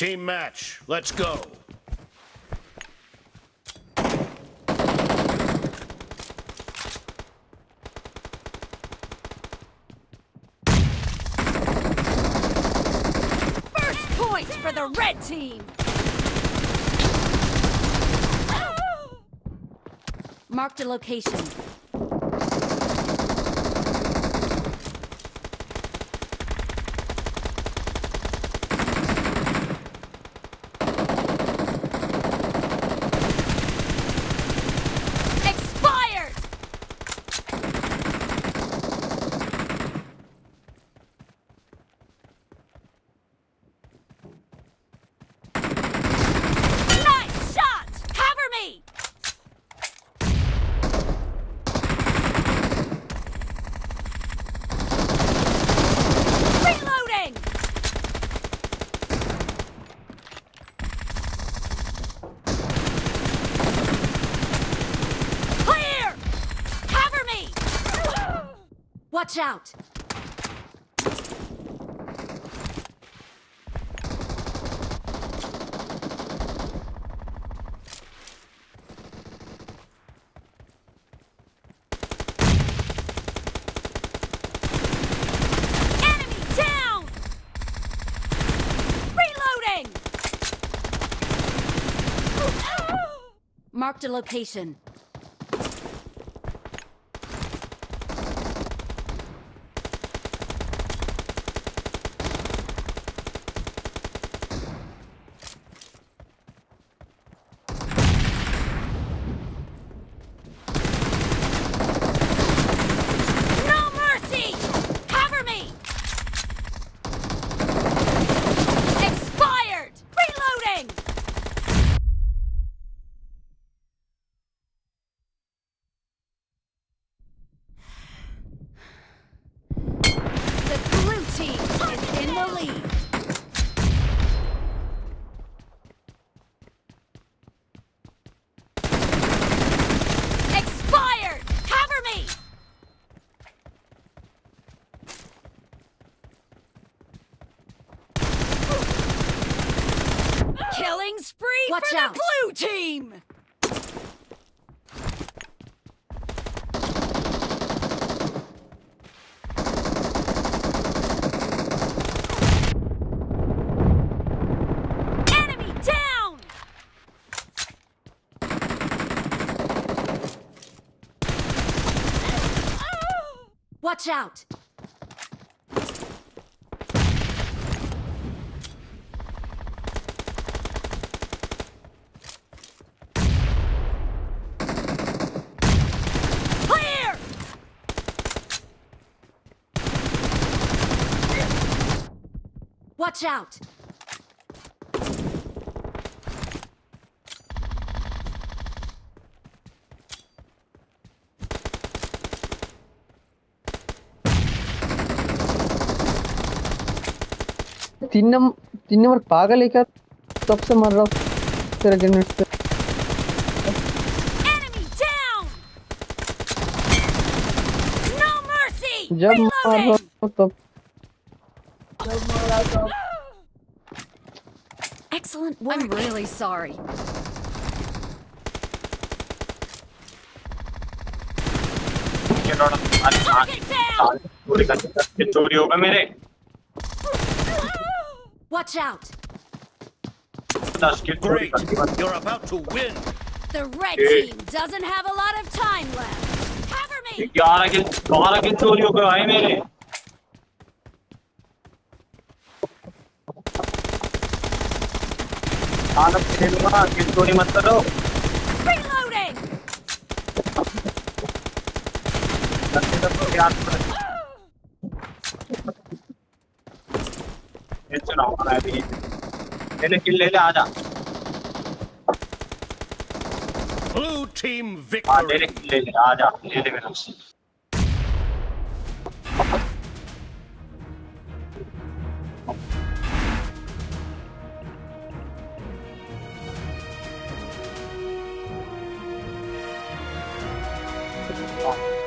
Team match. Let's go. First point for the red team. Marked a location. Expired! Nice shot! Cover me! Reloading! Clear! Cover me! Watch out! Marked a location. No mercy! Cover me! Expired! Reloading! The blue team is in the lead. Expired! Cover me! Killing spree Watch for out. the blue team! Enemy down! Oh! Watch out! Watch out! तीन number तीन number पागल है क्या तब से मर रहा हूँ तेरा ग्रेनेड से! जब मार रहा हूँ तब Excellent work. I'm really sorry. Target down! चोरी होगा मेरे Watch out! दस किल चोरी Great. कर दी बस। You're about to win. The red Hey. team doesn't have a lot of time left. Cover me! ग्यारह किल बारह किल चोरी हो गए भाई मेरे आनंद खेलूँगा किल चोरी मत करो। Reloading! लड़के सब तो याद कर ये चलाऊँगा मैं अभी ले ले किल ले ले आजा। Blue team हाँ ले ले victory. किल ले ले आजा। ले ले मेरा हाँ